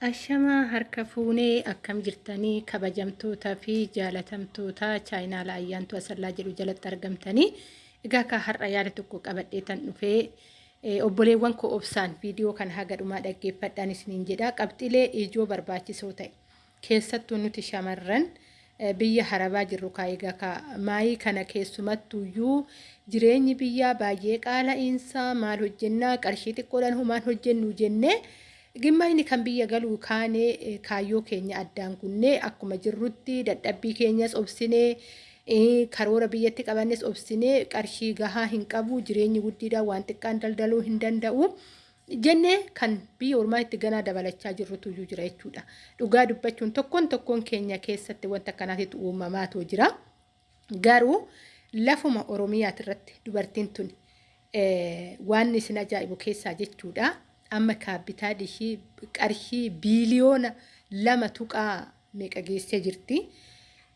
Ashamaa harka fuunee akkam jirtanii kabajamtootaa fi jaalatamtoota chaayinaala ayyaantu asallaa jedhu jalatti argamtanii egaa akka har'a yaada tokko qabadhee tan dhufee obboleewwan koo obsaan viidiyoo kan haga dhumaa dhaggeeffadhaan isiniin jedha qabxilee ijoo barbaachisoo ta'e keessattuu nuti shamarran biyya harabaa jirru kaayigaa ka maayii kana keessumattuyyuu jireenyi biyyaa baay'ee qaala'iinsa maal hojjennaa qarshii xiqqoodhaan humaan hojjennu jennee. Gimmayni kan biyya galuu kaanee kaayyoo keenya addaan kunnee akkuma jirrutti dadhabbii keenyas obsinee karoora biyyatti qabannes obsinee qarshii gahaa hin qabu jireenyi guddiidhaan waan xiqqaan daldaluu hin danda'u. Jennee kan biyya ormaa itti ganaa dabalachaa jirrutu iyyuu jira jechuudha. Dhugaa dubbachuun tokkoon tokkoon keenya keessatti wanta akkanaatitu uumamaatu jira. Garuu lafuma Oromiyaati irratti dubartiin tun waan isin ajaa'ibu keessaa jechuudha. Amma kaabbitaa ishii qarshii biiliyoona lama tuqaa meeqa geessee jirti.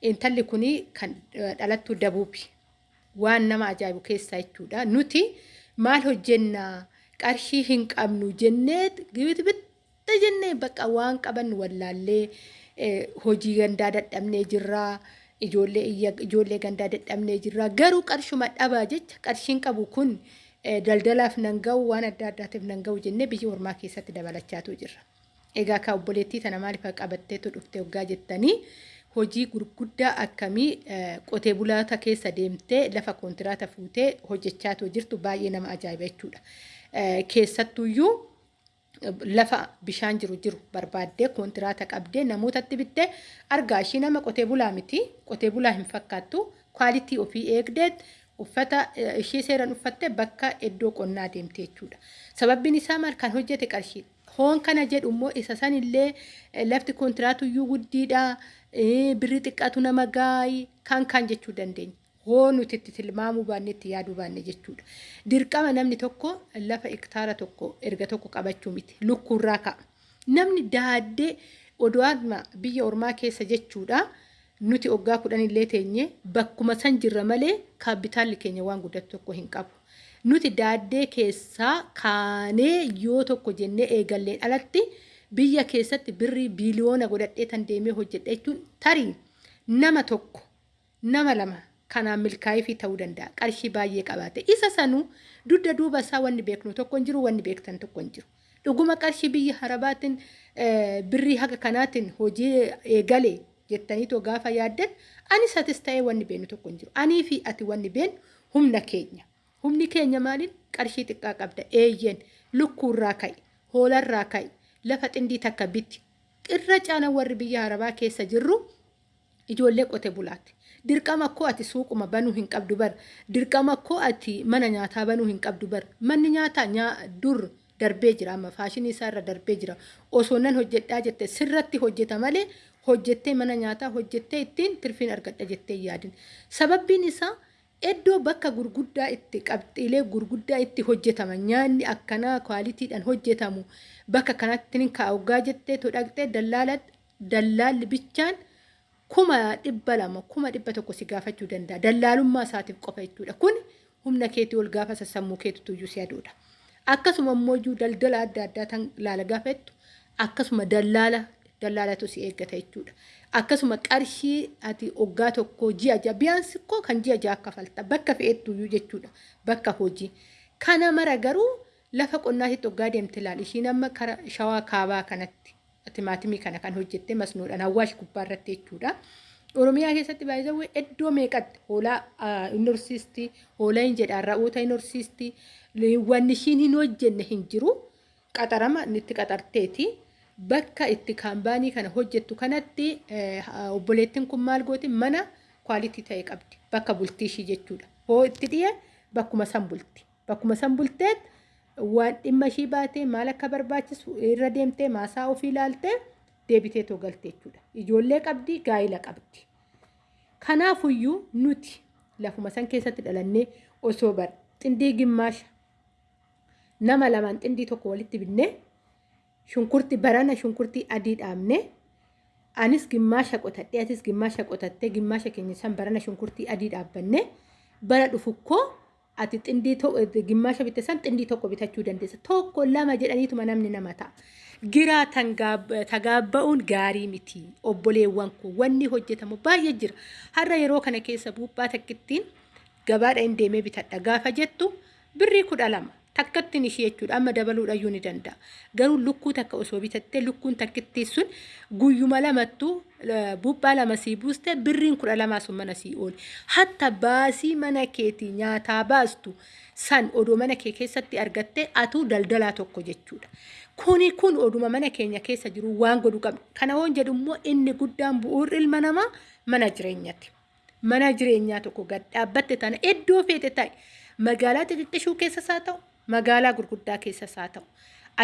Intalli kun kan dhalattuu dabuubi. Waan nama ajaa'ibu keessaa jechuudha. Nuti maal hojjennaa qarshii hin qabnu jennee bitta jennee bakka waan qabannu wallaallee hojii gandaa dadhabnee jirraa. Ijoollee gandaa dadhabnee jirraa. Garuu qarshuma dhabaa jecha qarshiin qabu kun daldalaaf nan ga'u waan adda addaatiif nan ga'u jennee biyya ormaa keessatti dabalachaatu jirra. Egaa akka obboleettii tana maaliif qabatteetu dhufte waggaa jettanii hojii gurguddaa akkamii qotee bulaata keessa deemtee lafa kontiraata fuutee hojjechaatu jirtu baay'ee nama ajaa'iba jechuudha. Keessattuyyuu lafa bishaan jiru jiru barbaaddee kontiraata qabdee namootatti bittee argaa ishii nama qotee bulaa miti qotee bulaa hin fakkaattu kwaalitii ofii eegdeet uffata ishee seeran uffattee bakka iddoo qonnaa deemte jechuudha. Sababbiin isaa maal kan hojjete qarshii. Hoon kana jedhu immoo isa sanillee lafti kontiraatuyyuu guddiidha. Birri xiqqaatu nama gaayi kan kan jechuu dandeenya. Hoo nuti itti tilmaamuu baanne itti yaaduu baanne jechuudha. Dirqama namni tokko lafa hektaara tokko erga tokko qabachuu miti. Lukkuurraa ka'a. Namni daaddee odoon biyya ormaa keessa jechuudha. Nuti waggaa kudhan illee teenye bakkuma san jirra malee kaapitaalli keenya waan guddatu tokko hin qabu. Nuti daaddee keessaa kaanee yoo tokko jennee eegalleen alatti biyya keessatti birrii biiliyoona godhadhee tan deemee hojjedha jechuun tarii nama tokko nama lama kanaan milkaa'ii fi ta'uu danda'a. Qarshii baay'ee qabaate. Isa sanuu dugda duuba isaa wanni beeknu tokko hin jiru wanni beektan tokko hin jiru. Dhuguma qarshii biyya harabaatiin birrii haga kanaatiin hojii eegalee jettaniitoo gaafa yaaddan anis atis ta'ee wanni beenu tokko hin jiru. Anii fi ati wanni beenu humna keenya. Humni keenya maaliin qarshii xiqqaa qabda eeyyeen lukkuurraa ka'i hoolarraa ka'i lafa xindii takka biti. Irra caala warri biyya harabaa keessa jirru ijoollee qote bulaati. Dirqama koo ati suuquma banuu hin qabdu bar. Dirqama koo ati mana nyaataa banuu hin qabdu bar. Manni nyaataa dur darbee jira amma faashinii isaa irra darbee jira. Osoo nan hojjedhaa jette sirratti hojjeta malee hojjettee mana nyaataa hojjettee ittiin tirfiin argadha jettee yaadin. Sababbiin isaa iddoo bakka gurguddaa itti qabxiilee gurguddaa itti hojjetama nyaanni akkanaa kwaalitiidhaan hojjetamu bakka kanatti kaa'ugaa jettee todhaqxee dallaalli bichaan kuma dhibba lama kuma dhibba tokko si gaafachuu danda'a. Dallaalummaa isaatiif qofa jechuudha. Kun humna keetii ol gaafa sassammuu keetitu iyyuu si aduudha. Akkasuma immoo daldala adda addaa tan laala gaafettu akkasuma dallaala dallaalatu si eeggata jechuudha. Akkasuma qarshii ati waggaa tokko ji'a ja'a biyaansi koo kan ji'a ja'a kaffalta bakka fe'ettuyyuu jechuudha bakka hojii. Kana mara garuu lafa qonnaatitti waggaa deemte ilaali ishiin amma kara shawaa kaabaa kanatti timaatimii kana kan hojjette masnoodhaan hawaash gubbaa irratti jechuudha. Oromiyaa keessatti baay'ee iddoo meeqatti hoolaa hin horsiisti hoolaa hin jedhaan ra'oota hin horsiisti wanni ishiin hin hojjenne hin jiru qaxarama itti qaxarteeti. Bakka itti kaampaanii kana hojjettu kanatti obboleettiin kun maal gooti mana kwaalitii ta'e qabdi bakka bultii ishii jechuudha. Hoo itti dhiye bakkuma san bulti. Bakkuma san bulteet waan dhimma ishii baatee maal akka barbaachisu irra deemtee maasaa ofii ilaaltee deebitee too galte jechuudha. Ijoollee qabdi gaa'ila qabdi. Kanaafuyyuu nuti lafuma san keessatti dhalannee osoo bar xindii gimmaasha nama lamaan xindii tokko walitti binnee shunkurtii barana shunkurtii adii dhaabne anis gimmaasha qotadhee atis gimmaasha qotattee gimmaasha keenya san barana shunkurtii adii dhaabbanne bara dhufukkoo ati xindii gimmaasha bitte san xindii tokko bitachuu dandeessa. Tokko lama jedhaniituma namni nama ta'a. giraa tagaabba'uun gaarii miti obboleewwan kun wanni hojjetamu baay'ee jira har'a yeroo kana keessa buuphaa takkittiin gabaadha hin deemee bitadha gaafa jettu birrii kudha lama takkattiin ishee jechuudha amma dabaluudhayyuu ni danda'a garuu lukkuu takka osoo bitattee lukkuun takkittiin sun guyyuma lamattuu buuphaa lama sii buuste birriin kudha lamaa sun mana sii ooli hatta baasii mana keetii nyaataa baastu san odoo mana kee keessatti argattee atuu daldalaa tokko jechuudha. Kuni kun oduma mana keenya keessa jiru waan godhu qabna. Kana hoon jedhu immoo inni guddaan bu'uurri ilma namaa mana jireenyaati. Mana jireenyaa tokko gad dhaabbatte tana iddoo feete ta'e magaalaa xixiqqishuu keessas haa ta'u magaalaa gurguddaa keessas haa ta'u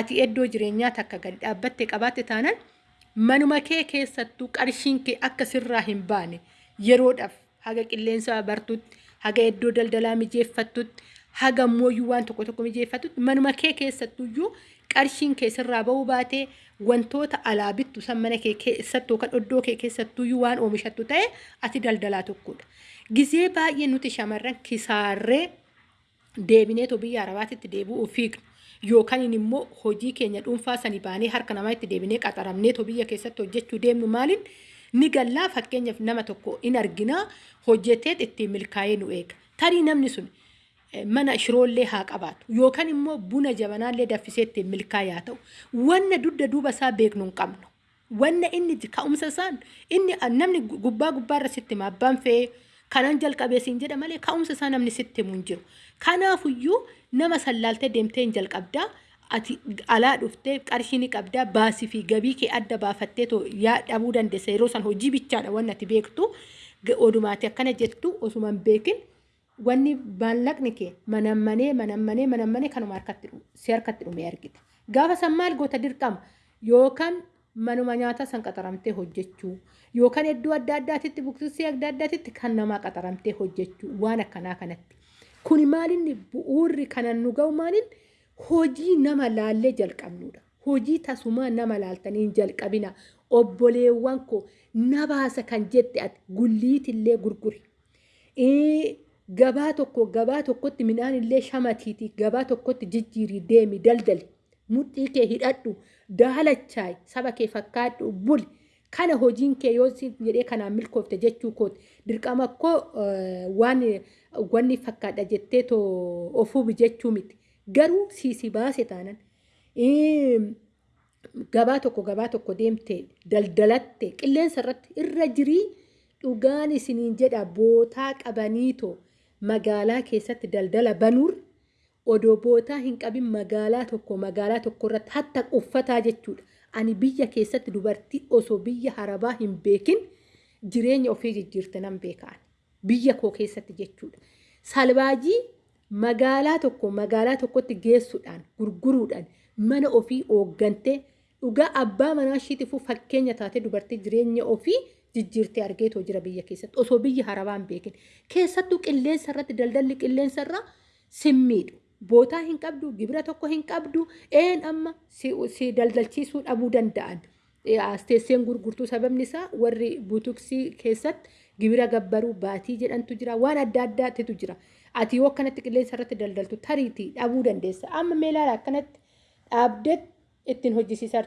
ati iddoo jireenyaa takka gad dhaabbatte qabaatte taanaan manuma kee keessattuu qarshiin kee akka sirraa hin baane yeroodhaaf haga qilleensa bartutti haga iddoo daldalaa mijeeffattutti haga mooyyuu waan tokko tokko mijeeffattutti manuma kee keessattuyyuu qarshiin kee sirraa bahuu baatee wantoota alaa bittu san mana kee keessattuu kan iddoo kee keessattuyyuu waan oomishattu ta'e ati daldalaa tokkodha. Gizee baay'ee nuti shamarran kisaarree deebineetu biyya arabaatitti deebi'uu fiignu. Yookaan immoo hojii keenya dhuunfaa sanii baanee harka namaa itti deebinee qaxaramneetu biyya keessatti hojjechuu deemnu maaliin ni gallaa fakkeenyaaf nama tokko in arginaa hojjetee ittiin milkaa'ee nu eega. Tarii namni sun mana shiroollee haa qabaatu yookaan immoo buna jabanaallee daffisee ittiin milkaa'ee ta'u wanna dugda duuba isaa beeknu hin qabnu. Wanna inni ka'umsa isaan inni namni gubbaa gubbaarra sitti hima abbaan fe'ee kanan jalqabee siin jedha malee ka'umsa isaa namni sitti himu hin jiru. Kanaafuyyuu nama sallaaltee deemtee hin jalqabdaa ati alaa dhuftee qarshii ni qabdaa baasii fi gabii kee adda baafattee yaa dhabuu dandeessa yeroo san hojii bichaadha wanni ati beektu odumaati akkana jettu osuma hin beekin wanni maallaqni kee manammanee manammanee manammanee kanuma si harkatti dhume argite. Gaafa san maal goota dirqama yookaan manuma nyaataa san qaxaramtee hojjechuu yookaan iddoo adda addaatitti buksisii adda addaatitti kan namaa qaxaramtee hojjechuu waan akkanaa kanatti. Kuni maalinni bu'uurri kanan nu ga'u maalin hojii nama laallee jalqabnudha. Hojii tasumaa nama laaltanii hin jalqabina. Obboleewwan koo na baasa kan jette ati gulliitillee gurguri. Gabaa tokko gabaa tokkotti midhaan illee shamatiiti gabaa tokkotti jijjiirii deemi daldali. Mudhii kee hidhadhu daalachaay saba kee fakkaadhu buli. Kana hojiin kee yoo jedhee kanaan milkoofte jechuu kooti. Dirqama koo waan wanni fakkaadha jettee ofuuf jechuu miti. Garuu siisi baase taanan gabaa tokko gabaa tokko deemte daldalatte qilleensa irratti irra jirii dhugaan isiniin jedha bootaa qabaniitoo magaalaa keessatti daldala banuur odoo bootaa hin qabin magaalaa tokko magaalaa tokko irratti hatta uffataa jechuudha. Ani biyya keessatti dubartii osoo biyya harabaa hin beekin jireenya ofii jijjiirte nan beekaan. Biyya koo keessatti jechuudha. Salbaajii magaalaa tokko magaalaa tokkotti geessuudhaan gurguruudhaan mana ofii hooggantee dhugaa abbaa manaa ishiitiifuu fakkeenya taatee dubartii jireenya ofii jijjiirtee argeetoo jira biyya keessatti osoo biyya harabaa hin beekin. Keessattuu qilleensa irratti daldalli qilleensa irraa simmiidhu. Bootaa hin qabdu, gibira tokko hin qabdu, een amma si daldalchiisuu dhabuu danda'an. Asteesseen gurgurtuu sababni isaa warri butuksii keessatti gibira gabbaruu baatii jedhantu jira. Waan adda addaatitu jira. Ati yoo akkanatti qilleensa irratti daldaltu tariitii dhabuu dandeessa. Amma meelaala akkanatti dhaabdee ittiin hojjisiisaa.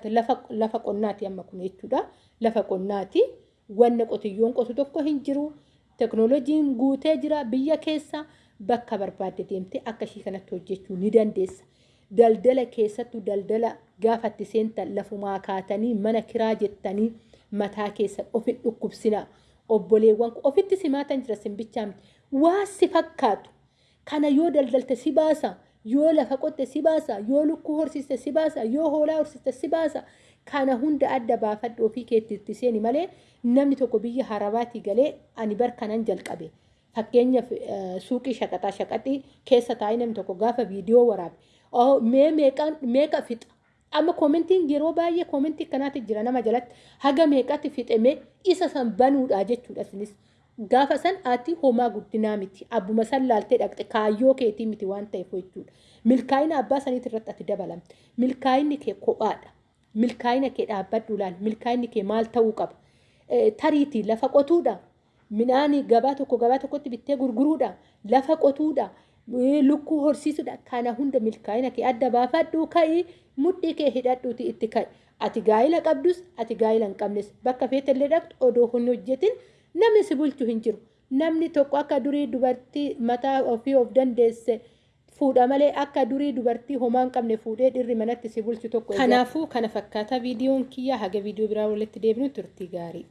Lafa qonnaati amma kun jechuudha. Lafa qonnaati. Wanna qotiyyoon qotu tokko hin jiru. Teknooloojiin guutee jira biyya keessa. Bakka barbaadde deemtee akka ishii kanatti hojjechuu ni dandeessa. Daldala keessattuu daldala gaafatti seentan lafumaa kaatanii mana kiraa jettanii mataa keessa ofi dhukkubsinaa. Obboleewwan ofitti simaatan jira simbichaa miti. Waa si fakkaatu. Kana yoo daldalte si baasa. Yoo lafa qotte si baasa. Yoo lukkuu horsiiste si baasa. Yoo hoolaa horsiiste si baasa. Kana hunda adda baafadhu ofii keetti seeni malee namni tokko biyya harabaatii galee ani bar kanan jalqabe. Fakkeenyaaf suuqii shaqaxaa shaqaxii keessa taa'ee namni tokko gaafa viidiyoo waraabe. Mee meeqa fixa? Amma koomentiin yeroo baay'ee koomentii akkanaatti jira nama jalatti haga meeqatti fixamee isa san banuudha jechuudha isinis. Gaafa san ati homaa guddinaa miti. Abbuma san laaltee dhaqxe kaayyoo keetii miti waan ta'eef jechuudha. Milkaa'ina abbaa saniitti irratti ati dabalamte. Milkaa'inni kee kophaadha. Milkaa'ina kee dhaabbadhu ilaali. Milkaa'inni kee maal ta'uu qaba? Tariitii lafa qotuudha. Midhaan gabaa tokko gabaa tokkotti bittee gurguruudha lafa qotuudha lukkuu horsiisudha kana hunda milkaa'ina kee adda baafadhuu ka'i mudhii kee hidhadhuuti itti ka'i ati gaa'ila qabdus ati gaa'ila hin qabnes bakka feetallee dhaqxu odoo hin hojjetin namni si bulchu hin jiru namni tokko akka durii dubartii mataa ofii of dandeesse fuudha malee akka durii dubartii homaa hin qabne fuudhee dhirri manatti si bulchu tokko. Kanaafuu kana fakkaata viidiyoon kiyya haga viidiyoo biraa walitti deebinu turtii gaarii.